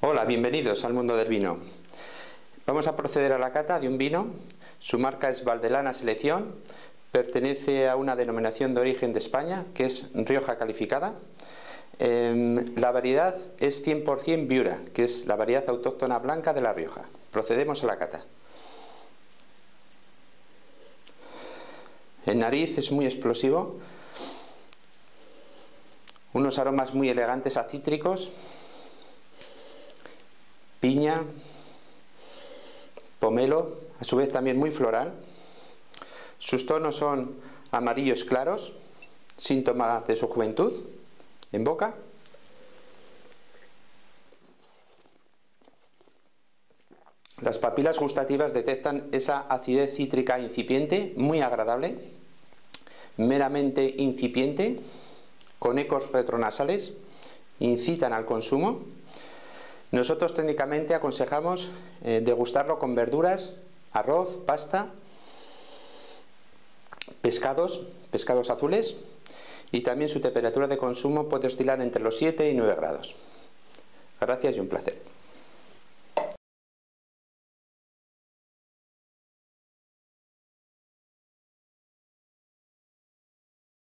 Hola, bienvenidos al mundo del vino. Vamos a proceder a la cata de un vino. Su marca es Valdelana Selección. Pertenece a una denominación de origen de España, que es Rioja Calificada. Em, la variedad es 100% Viura, que es la variedad autóctona blanca de La Rioja. Procedemos a la cata. El nariz es muy explosivo, unos aromas muy elegantes a cítricos, piña, pomelo, a su vez también muy floral. Sus tonos son amarillos claros, síntoma de su juventud, en boca. Las papilas gustativas detectan esa acidez cítrica incipiente, muy agradable, meramente incipiente, con ecos retronasales, incitan al consumo. Nosotros técnicamente aconsejamos eh, degustarlo con verduras, arroz, pasta, pescados, pescados azules y también su temperatura de consumo puede oscilar entre los 7 y 9 grados. Gracias y un placer.